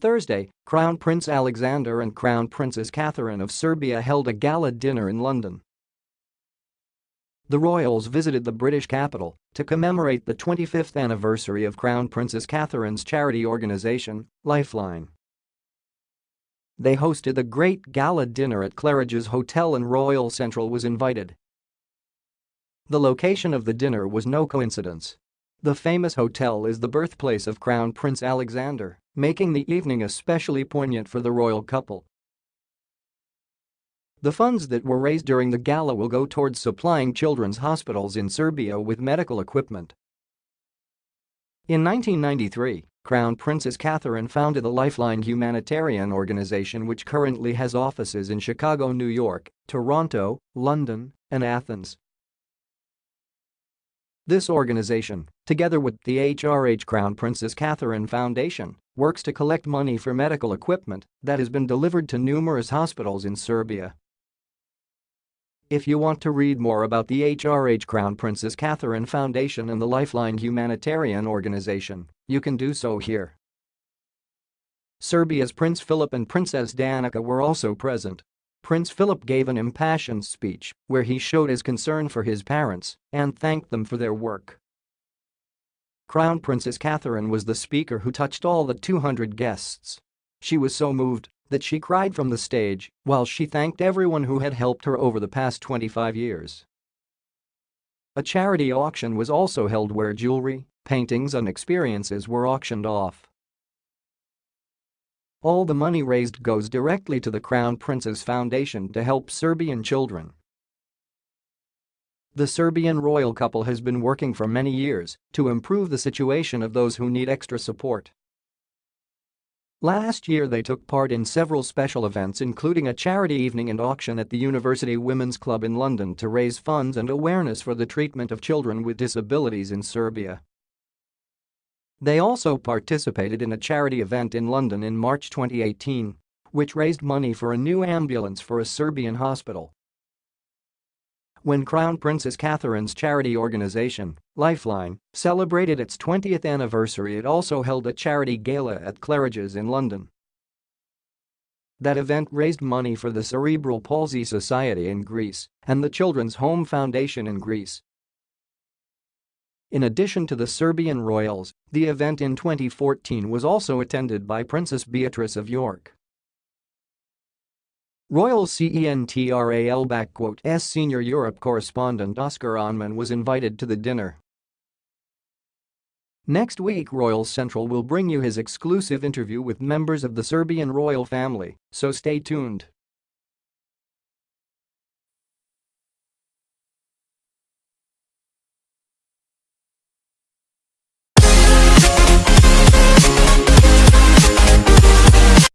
Thursday, Crown Prince Alexander and Crown Princess Katherine of Serbia held a gala dinner in London. The royals visited the British capital to commemorate the 25th anniversary of Crown Princess Katherine's charity organisation, Lifeline. They hosted a great gala dinner at Claridge's Hotel and Royal Central was invited. The location of the dinner was no coincidence. The famous hotel is the birthplace of Crown Prince Alexander, making the evening especially poignant for the royal couple. The funds that were raised during the gala will go towards supplying children's hospitals in Serbia with medical equipment. In 1993, Crown Princess Katherine founded the Lifeline humanitarian organization which currently has offices in Chicago, New York, Toronto, London, and Athens. This organization, together with the HRH Crown Princess Katherine Foundation, works to collect money for medical equipment that has been delivered to numerous hospitals in Serbia. If you want to read more about the HRH Crown Princess Katherine Foundation and the Lifeline humanitarian organization, you can do so here. Serbia's Prince Philip and Princess Danica were also present. Prince Philip gave an impassioned speech where he showed his concern for his parents and thanked them for their work. Crown Princess Katherine was the speaker who touched all the 200 guests. She was so moved that she cried from the stage while she thanked everyone who had helped her over the past 25 years. A charity auction was also held where jewelry, paintings and experiences were auctioned off. All the money raised goes directly to the Crown Prince's Foundation to help Serbian children. The Serbian royal couple has been working for many years to improve the situation of those who need extra support. Last year they took part in several special events including a charity evening and auction at the University Women's Club in London to raise funds and awareness for the treatment of children with disabilities in Serbia. They also participated in a charity event in London in March 2018, which raised money for a new ambulance for a Serbian hospital. When Crown Princess Katherine's charity organization, Lifeline, celebrated its 20th anniversary it also held a charity gala at Claridge's in London. That event raised money for the Cerebral Palsy Society in Greece and the Children's Home Foundation in Greece. In addition to the Serbian royals, the event in 2014 was also attended by Princess Beatrice of York. Royal Central's senior Europe correspondent Oskar Aanmoen was invited to the dinner. Next week Royal Central will bring you his exclusive interview with members of the Serbian royal family, so stay tuned.